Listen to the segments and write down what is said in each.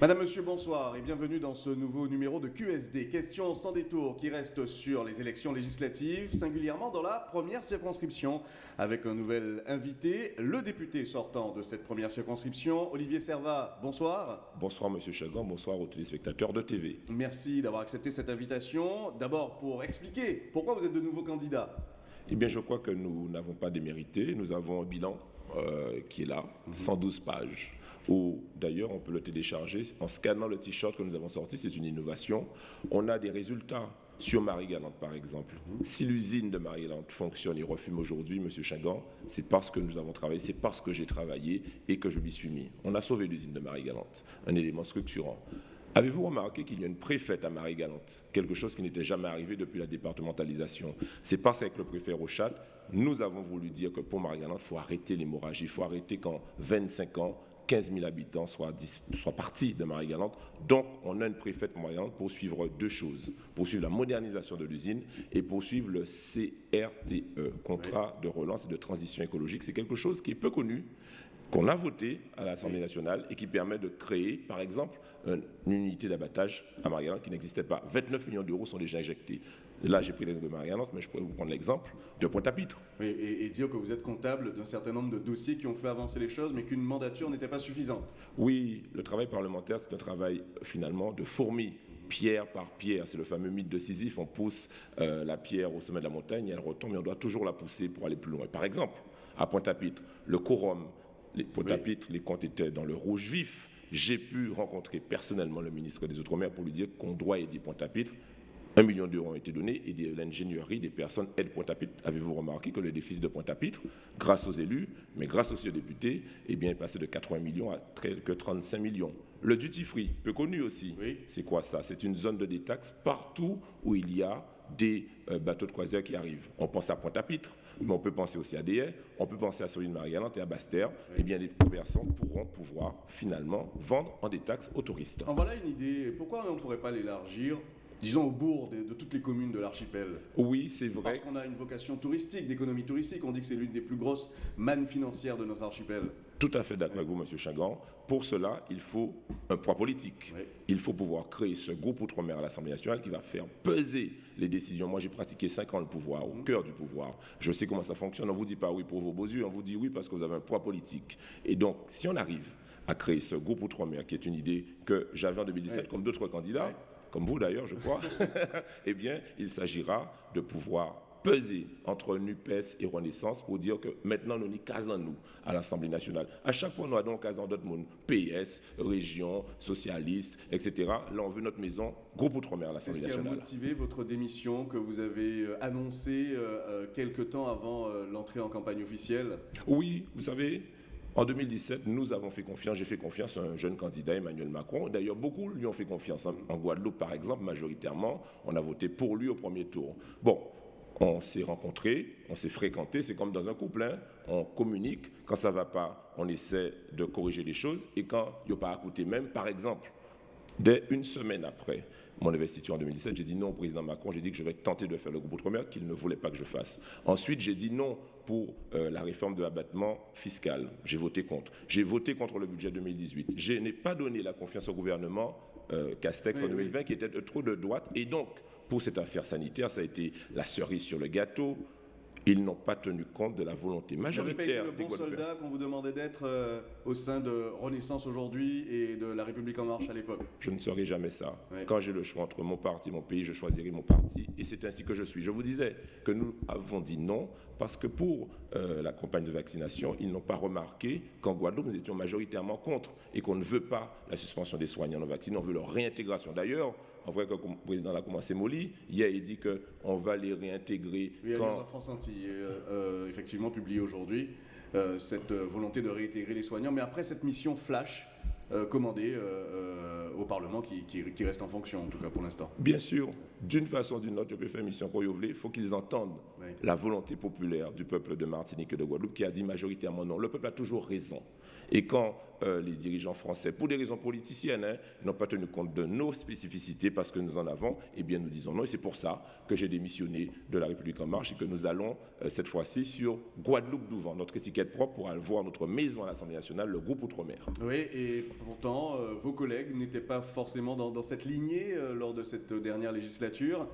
Madame, Monsieur, bonsoir et bienvenue dans ce nouveau numéro de QSD. Question sans détour qui reste sur les élections législatives, singulièrement dans la première circonscription, avec un nouvel invité, le député sortant de cette première circonscription, Olivier Servat. Bonsoir. Bonsoir Monsieur Chagan, bonsoir aux téléspectateurs de TV. Merci d'avoir accepté cette invitation. D'abord pour expliquer pourquoi vous êtes de nouveau candidat. Eh bien, je crois que nous n'avons pas démérité. Nous avons un bilan euh, qui est là, 112 pages ou d'ailleurs on peut le télécharger en scannant le t-shirt que nous avons sorti, c'est une innovation. On a des résultats sur Marie-Galante, par exemple. Si l'usine de Marie-Galante fonctionne et refume aujourd'hui, M. Chagan, c'est parce que nous avons travaillé, c'est parce que j'ai travaillé et que je m'y suis mis. On a sauvé l'usine de Marie-Galante, un élément structurant. Avez-vous remarqué qu'il y a une préfète à Marie-Galante Quelque chose qui n'était jamais arrivé depuis la départementalisation? C'est parce qu'avec le préfet Rochat, nous avons voulu dire que pour Marie-Galante, il faut arrêter l'hémorragie, il faut arrêter qu'en 25 ans, 15 000 habitants soient, partis de Marie-Galante. Donc, on a une préfète Marie-Galante pour suivre deux choses. Poursuivre la modernisation de l'usine et poursuivre le CRTE, contrat de relance et de transition écologique. C'est quelque chose qui est peu connu, qu'on a voté à l'Assemblée nationale et qui permet de créer, par exemple, une unité d'abattage à Marie-Galante qui n'existait pas. 29 millions d'euros sont déjà injectés. Là, j'ai pris l'exemple de Marie-Galante, mais je pourrais vous prendre l'exemple de Pointe-à-Pitre. et, dire que vous êtes comptable d'un certain nombre de dossiers qui ont fait avancer les choses, mais qu'une mandature n'était pas suffisante. Oui, le travail parlementaire, c'est un travail finalement de fourmi pierre par pierre. C'est le fameux mythe de Sisyphe. On pousse euh, la pierre au sommet de la montagne, elle retombe, mais on doit toujours la pousser pour aller plus loin. Par exemple, à Pointe-à-Pitre, le quorum, les Pointe-à-Pitre, les comptes étaient dans le rouge vif. J'ai pu rencontrer personnellement le ministre des Outre-mer pour lui dire qu'on doit aider Pointe-à-Pitre un million d'euros ont été donnés et de l'ingénierie des personnes aident Pointe-à-Pitre. Avez-vous remarqué que le déficit de Pointe-à-Pitre, grâce aux élus, mais grâce aussi aux députés, eh bien, est passé de 80 millions à que 35 millions? Le duty free, peu connu aussi. C'est quoi ça? C'est une zone de détaxe partout où il y a des euh, bateaux de croisière qui arrivent. On pense à Pointe-à-Pitre, mais on peut penser aussi à Deshaies, on peut penser à Soline Marie-Galante et à Bastère. Eh bien, les commerçants pourront pouvoir finalement vendre en détaxe aux touristes. En voilà une idée. Pourquoi on ne pourrait pas l'élargir disons, au bourg de, toutes les communes de l'archipel. Oui, c'est vrai. Parce qu'on a une vocation touristique, d'économie touristique. On dit que c'est l'une des plus grosses mannes financières de notre archipel. Tout à fait d'accord avec vous, M. Chagan. Pour cela, il faut un poids politique. Il faut pouvoir créer ce groupe Outre-mer à l'Assemblée nationale qui va faire peser les décisions. Moi, j'ai pratiqué 5 ans le pouvoir, au cœur du pouvoir. Je sais comment ça fonctionne. On ne vous dit pas oui pour vos beaux yeux, on vous dit oui parce que vous avez un poids politique. Et donc, si on arrive à créer ce groupe Outre-mer, qui est une idée que j'avais en 2017 comme d'autres candidats, comme vous d'ailleurs, je crois, eh bien, il s'agira de pouvoir peser entre NUPES et Renaissance pour dire que maintenant nous n'y casons nous à l'Assemblée nationale. À chaque fois, nous avons casons d'autres monde, PS, région, socialiste, etc. Là, on veut notre maison, groupe outre-mer à l'Assemblée nationale. C'est ce qui a motivé votre démission que vous avez euh, annoncée euh, euh, quelques temps avant l'entrée en campagne officielle? Oui, vous savez, en 2017, nous avons fait confiance, j'ai fait confiance à un jeune candidat, Emmanuel Macron. D'ailleurs, beaucoup lui ont fait confiance. En Guadeloupe, par exemple, majoritairement, on a voté pour lui au premier tour. Bon, on s'est rencontrés, on s'est fréquentés, c'est comme dans un couple, hein. on communique, quand ça ne va pas, on essaie de corriger les choses, et quand il n'y a pas à coûter même, par exemple, dès une semaine après mon investiture en 2017, j'ai dit non au président Macron, j'ai dit que je vais tenter de faire le groupe Outre-mer qu'il ne voulait pas que je fasse. Ensuite, j'ai dit non pour euh, la réforme de l'abattement fiscal. J'ai voté contre. J'ai voté contre le budget 2018. Je n'ai pas donné la confiance au gouvernement euh, Castex en 2020 qui était trop de droite. Et donc, pour cette affaire sanitaire, ça a été la cerise sur le gâteau. Ils n'ont pas tenu compte de la volonté majoritaire vous le bon soldat qu'on vous demandait d'être euh, au sein de Renaissance aujourd'hui et de La République En Marche à l'époque? Je ne serai jamais ça. Quand j'ai le choix entre mon parti et mon pays, je choisirai mon parti. Et c'est ainsi que je suis. Je vous disais que nous avons dit non parce que pour euh, la campagne de vaccination, ils n'ont pas remarqué qu'en Guadeloupe, nous étions majoritairement contre et qu'on ne veut pas la suspension des soignants non vaccinés, on veut leur réintégration. D'ailleurs, en vrai, quand le président a commencé molly, hier, il dit qu'on va les réintégrer. Oui, quand... la France Antilles, euh, euh, effectivement, publié aujourd'hui, cette volonté de réintégrer les soignants. Mais après cette mission flash, euh, commandé euh, euh, au Parlement qui, qui, reste en fonction, en tout cas pour l'instant. Bien sûr, d'une façon ou d'une autre, je peux faire mission pour il faut qu'ils entendent la volonté populaire du peuple de Martinique et de Guadeloupe qui a dit majoritairement non. Le peuple a toujours raison. Et quand euh, les dirigeants français, pour des raisons politiciennes, hein, n'ont pas tenu compte de nos spécificités parce que nous en avons, eh bien nous disons non. Et c'est pour ça que j'ai démissionné de la République en marche et que nous allons euh, cette fois-ci sur Guadeloupe-Douvant, notre étiquette propre pour aller voir notre maison à l'Assemblée nationale, le groupe Outre-mer. Oui, et pourtant, euh, vos collègues n'étaient pas forcément dans, dans cette lignée lors de cette dernière législature.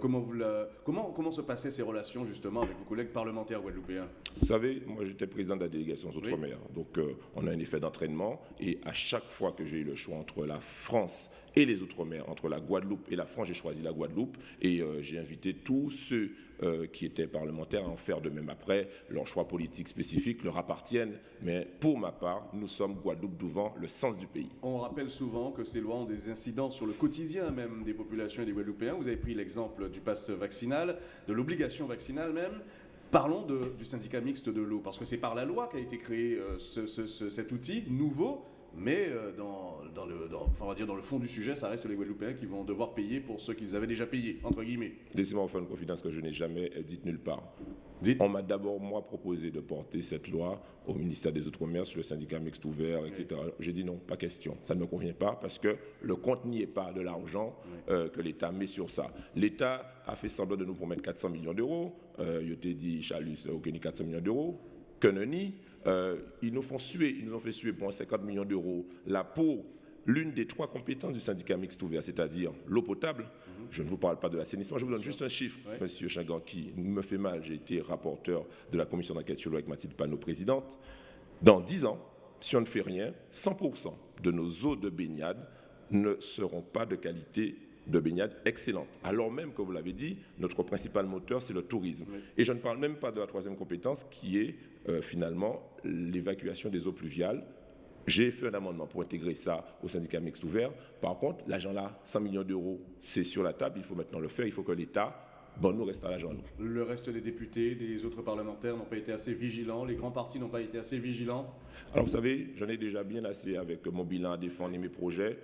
comment, vous la, comment, comment se passaient ces relations justement avec vos collègues parlementaires guadeloupéens? Vous savez, moi j'étais président de la délégation aux Outre-mer, donc on a un effet d'entraînement et à chaque fois que j'ai eu le choix entre la France et les Outre-mer, entre la Guadeloupe et la France, j'ai choisi la Guadeloupe et euh, j'ai invité tous ceux euh, qui étaient parlementaires à en faire de même après. Leurs choix politiques spécifiques leur appartiennent, mais pour ma part, nous sommes Guadeloupe devant le sens du pays. On rappelle souvent que ces lois ont des incidences sur le quotidien même des populations et des Guadeloupéens. Vous avez pris l'exemple du pass vaccinal, de l'obligation vaccinale même. Parlons du syndicat mixte de l'eau, parce que c'est par la loi qu'a été créé euh, cet outil nouveau mais euh, dans, le, on va dire dans le fond du sujet, ça reste les Guadeloupéens qui vont devoir payer pour ceux qu'ils avaient déjà payé, entre guillemets. Laissez-moi faire une confidence que je n'ai jamais dite nulle part. On m'a d'abord, moi, proposé de porter cette loi au ministère des Outre-mer sur le syndicat mixte ouvert, etc. J'ai dit non, pas question. Ça ne me convient pas parce que le compte n'y est pas de l'argent euh, que l'État met sur ça. L'État a fait semblant de nous promettre 400 millions d'euros. Euh, je t'ai dit, Chalus, aucun 400 millions d'euros. Que. Euh, ils nous font suer, ils nous ont fait suer pour 50 millions d'euros là pour l'une des trois compétences du syndicat mixte ouvert, c'est-à-dire l'eau potable. Mhm. Je ne vous parle pas de l'assainissement, je vous donne juste un chiffre, Monsieur Chagan, qui me fait mal. J'ai été rapporteur de la commission d'enquête sur l'eau avec Mathilde Panot, présidente. Dans 10 ans, si on ne fait rien, 100% de nos eaux de baignade ne seront pas de qualité de baignade excellente. Alors même que vous l'avez dit, notre principal moteur, c'est le tourisme. Et je ne parle même pas de la troisième compétence qui est euh, finalement l'évacuation des eaux pluviales. J'ai fait un amendement pour intégrer ça au syndicat mixte ouvert. Par contre, l'argent là, 100 millions d'euros, c'est sur la table, il faut maintenant le faire, il faut que l'État bon, nous reste à l'argent. Le reste des députés, des autres parlementaires n'ont pas été assez vigilants, les grands partis n'ont pas été assez vigilants Alors vous savez, j'en ai déjà bien assez avec mon bilan à défendre et mes projets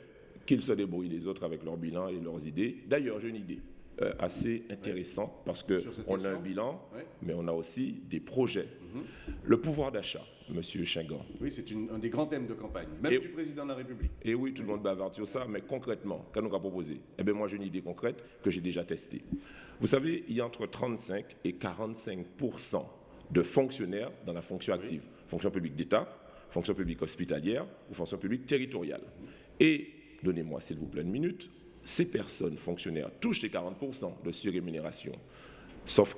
qu'ils se débrouillent les autres avec leur bilan et leurs idées. D'ailleurs, j'ai une idée euh, assez intéressante parce qu'on a un bilan, mais on a aussi des projets. Mhm. Le pouvoir d'achat, Monsieur Chingan. Oui, c'est un des grands thèmes de campagne, même du président de la République. Et oui, tout le monde bavarde sur ça, mais concrètement, qu'est-ce qu'on a proposé? Eh bien, moi, j'ai une idée concrète que j'ai déjà testée. Vous savez, il y a entre 35 et 45% de fonctionnaires dans la fonction active. Fonction publique d'État, fonction publique hospitalière ou fonction publique territoriale. Et donnez-moi s'il vous plaît une minute, ces personnes fonctionnaires touchent les 40% de surrémunération. Sauf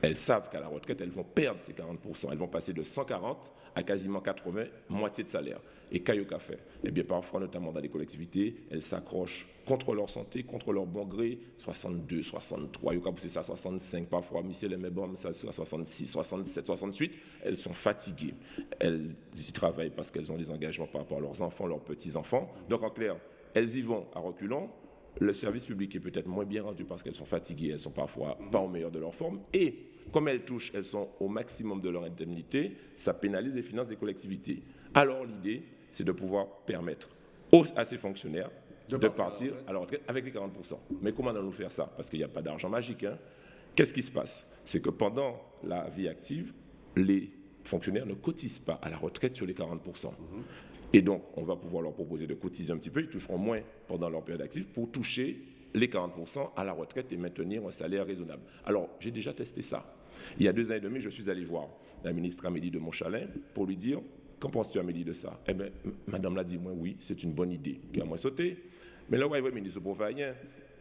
qu'elles savent qu'à la retraite, elles vont perdre ces 40%. Elles vont passer de 140 à quasiment 80, moitié de salaire. Et Kayoka fait Eh bien, parfois, notamment dans les collectivités, elles s'accrochent contre leur santé, contre leur bon gré, 62, 63, Yoka c'est ça, 65, parfois, Michel bon, ça 66, 67, 68. Elles sont fatiguées. Elles y travaillent parce qu'elles ont des engagements par rapport à leurs enfants, leurs petits-enfants. Donc, en clair, elles y vont à reculons. Le service public est peut-être moins bien rendu parce qu'elles sont fatiguées, elles sont parfois pas au meilleur de leur forme. Et comme elles touchent, elles sont au maximum de leur indemnité, ça pénalise les finances des collectivités. Alors l'idée, c'est de pouvoir permettre à ces fonctionnaires de, partir à la retraite avec les 40%. Mais comment allons-nous faire ça? Parce qu'il n'y a pas d'argent magique. Hein. Qu'est-ce qui se passe? C'est que pendant la vie active, les fonctionnaires ne cotisent pas à la retraite sur les 40%. Mhm. Et donc, on va pouvoir leur proposer de cotiser un petit peu. Ils toucheront moins pendant leur période active pour toucher les 40% à la retraite et maintenir un salaire raisonnable. Alors, j'ai déjà testé ça. Il y a deux ans et demi, je suis allé voir la ministre Amélie de Montchalin pour lui dire Qu'en penses-tu, Amélie, de ça? Eh bien, madame l'a dit Moi, oui, c'est une bonne idée. Qui a moins sauté. Mais là, ouais, ministre pour rien.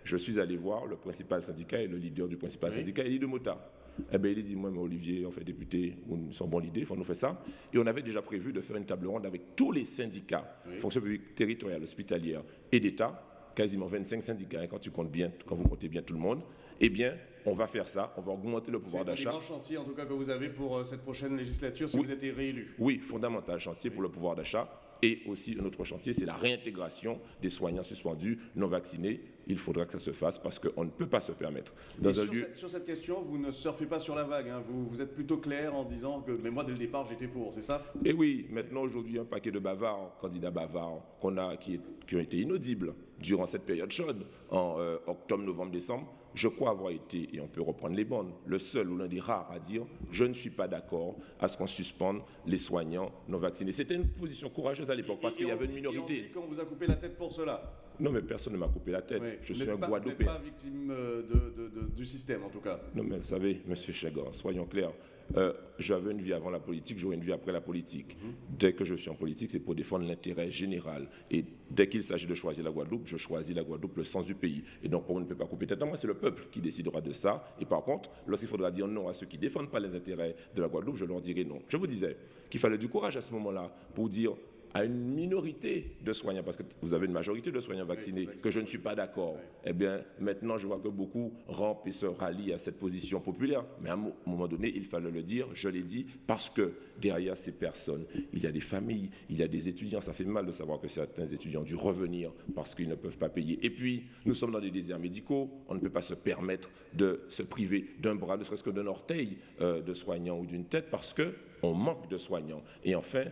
Je suis allé voir le principal syndicat et le leader du principal syndicat, Elie de Mota. Eh bien, il dit Moi, mais Olivier, on fait député, nous sommes bonne idée, il faut nous faire ça. Et on avait déjà prévu de faire une table ronde avec tous les syndicats, fonction publique territoriale, hospitalière et d'État, quasiment 25 syndicats, hein, quand tu comptes bien, quand vous comptez bien tout le monde, eh bien, on va faire ça, on va augmenter le pouvoir d'achat. C'est un grand chantier, en tout cas, que vous avez pour euh, cette prochaine législature si vous êtes réélu. Oui, fondamental chantier pour le pouvoir d'achat. Et aussi, un autre chantier, c'est la réintégration des soignants suspendus non vaccinés. il faudra que ça se fasse parce qu'on ne peut pas se permettre. Dans sur, cette, sur, cette, question, vous ne surfez pas sur la vague. Hein. Vous, vous, êtes plutôt clair en disant que, mais moi, dès le départ, j'étais pour, c'est ça? Et oui, maintenant, aujourd'hui, un paquet de bavards, candidats bavards, qu'on a, qui, qui, ont été inaudibles durant cette période chaude, en euh, octobre, novembre, décembre, je crois avoir été, et on peut reprendre les bonnes, le seul ou l'un des rares à dire je ne suis pas d'accord à ce qu'on suspende les soignants non vaccinés. C'était une position courageuse à l'époque parce qu'il y avait une minorité. Et on dit qu'on vous a coupé la tête pour cela. Non, mais personne ne m'a coupé la tête. je suis un Guadeloupéen. Vous n'êtes pas victime euh, de, du système, en tout cas. Non, mais vous savez, Monsieur Chagor, soyons clairs. Euh, j'avais une vie avant la politique, j'aurai une vie après la politique. Mhm. Dès que je suis en politique, c'est pour défendre l'intérêt général. Et dès qu'il s'agit de choisir la Guadeloupe, je choisis la Guadeloupe, le sens du pays. Et donc, on ne peut pas couper tête. Moi, c'est le peuple qui décidera de ça. Et par contre, lorsqu'il faudra dire non à ceux qui ne défendent pas les intérêts de la Guadeloupe, je leur dirai non. Je vous disais qu'il fallait du courage à ce moment-là pour dire à une minorité de soignants, parce que vous avez une majorité de soignants vaccinés, que je ne suis pas d'accord, eh bien, maintenant, je vois que beaucoup rampent et se rallient à cette position populaire. Mais à un moment donné, il fallait le dire, je l'ai dit, parce que derrière ces personnes, il y a des familles, il y a des étudiants. Ça fait mal de savoir que certains étudiants ont dû revenir parce qu'ils ne peuvent pas payer. Et puis, nous sommes dans des déserts médicaux, on ne peut pas se permettre de se priver d'un bras, ne serait-ce que d'un orteil euh, de soignant ou d'une tête, parce qu'on manque de soignants. Et enfin,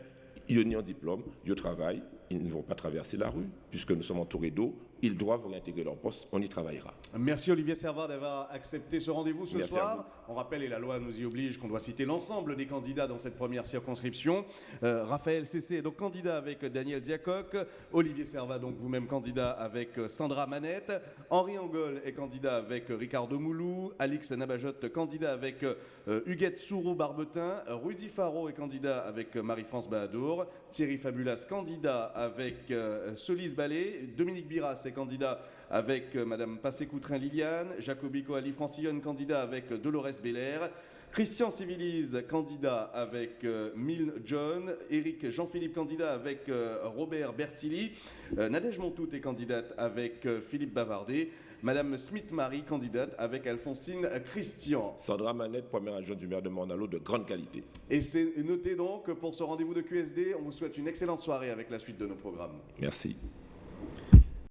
ils ont un diplôme, ils travaillent, ils ne vont pas traverser la rue, puisque nous sommes entourés d'eau, ils doivent réintégrer leur poste, on y travaillera. Merci Olivier Servat d'avoir accepté ce rendez-vous ce soir. On rappelle, et la loi nous y oblige, qu'on doit citer l'ensemble des candidats dans cette première circonscription. Euh, Raphaël Cessé est donc candidat avec Daniel Diacoc, Olivier Servat donc vous-même candidat avec Sandra Manette, Henri Angol est candidat avec Ricardo Moulou, Alix Nabajot candidat avec euh, Huguette Sourou-Barbetin, Rudy Faro est candidat avec Marie-France Bahadour, Thierry Fabulas candidat avec euh, Solis Ballet, Dominique Biras candidat avec euh, Madame Passé-Coutrin-Liliane, Jacobico Ali Francillon, candidat avec euh, Dolores Belair, Christian Civilise, candidat avec euh, Milne John, Eric Jean-Philippe, candidat avec Robert Bertilli, Nadège Montout est candidate avec Philippe Bavardet, Madame Smith-Marie, candidate avec Alphonsine Christian. Sandra Manette, première adjointe du maire de Mornalo, de grande qualité. Et c'est noté donc pour ce rendez-vous de QSD. On vous souhaite une excellente soirée avec la suite de nos programmes. Merci.